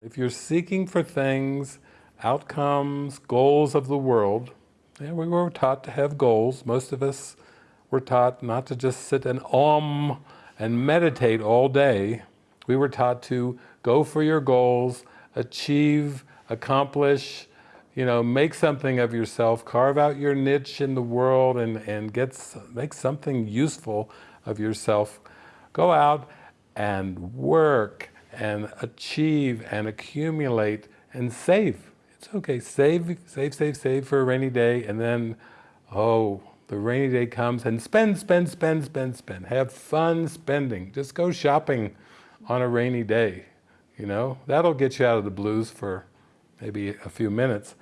If you're seeking for things, outcomes, goals of the world, yeah, we were taught to have goals. Most of us were taught not to just sit and om and meditate all day. We were taught to go for your goals, achieve, accomplish, you know, make something of yourself, carve out your niche in the world and, and get, make something useful of yourself. Go out and work and achieve and accumulate and save. It's okay, save, save, save, save for a rainy day and then, oh, the rainy day comes and spend, spend, spend, spend, spend. Have fun spending. Just go shopping on a rainy day, you know? That'll get you out of the blues for maybe a few minutes.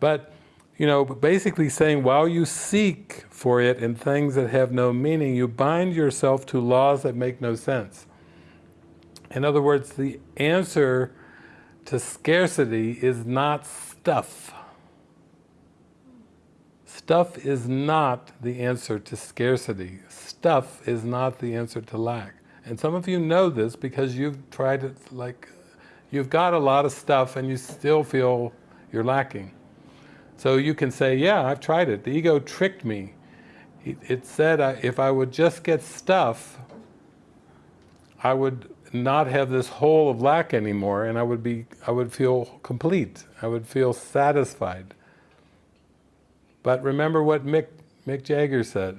But, you know, basically saying while you seek for it in things that have no meaning, you bind yourself to laws that make no sense. In other words, the answer to scarcity is not stuff. Stuff is not the answer to scarcity. Stuff is not the answer to lack. And some of you know this because you've tried it like, you've got a lot of stuff and you still feel you're lacking. So you can say, yeah, I've tried it. The ego tricked me. It said if I would just get stuff, I would not have this hole of lack anymore and I would be, I would feel complete. I would feel satisfied. But remember what Mick, Mick Jagger said,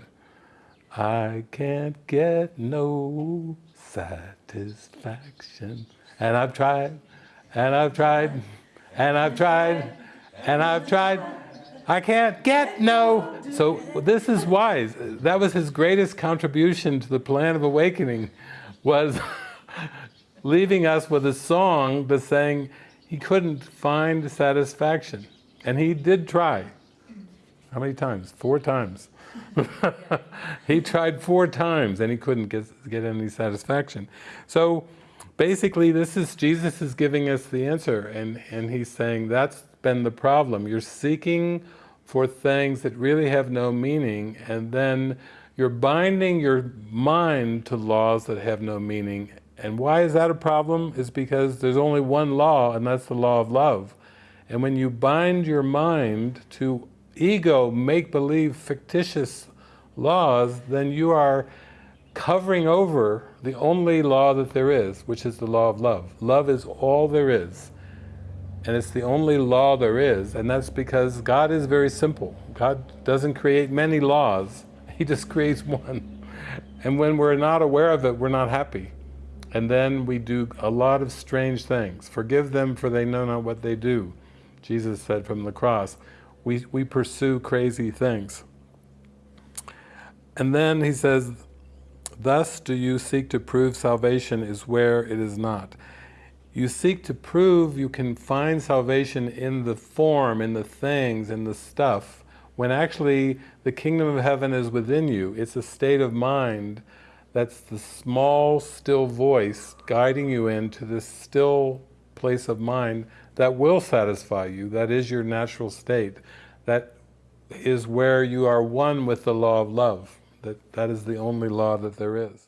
I can't get no satisfaction. And I've tried, and I've tried, and I've tried, and I've tried. I can't get no. So this is wise. That was his greatest contribution to the plan of awakening, was leaving us with a song but saying he couldn't find satisfaction. And he did try. How many times? Four times. he tried four times and he couldn't get, get any satisfaction. So basically this is, Jesus is giving us the answer and, and he's saying that's been the problem. You're seeking for things that really have no meaning and then you're binding your mind to laws that have no meaning. And why is that a problem? Is because there's only one law and that's the law of love. And when you bind your mind to ego, make-believe, fictitious laws, then you are covering over the only law that there is, which is the law of love. Love is all there is. And it's the only law there is, and that's because God is very simple. God doesn't create many laws, He just creates one. And when we're not aware of it, we're not happy. And then we do a lot of strange things. Forgive them for they know not what they do, Jesus said from the cross we, we pursue crazy things. And then he says, thus do you seek to prove salvation is where it is not. You seek to prove you can find salvation in the form, in the things, in the stuff, when actually the kingdom of heaven is within you. It's a state of mind that's the small, still voice guiding you into this still place of mind that will satisfy you, that is your natural state. That is where you are one with the law of love. That, that is the only law that there is.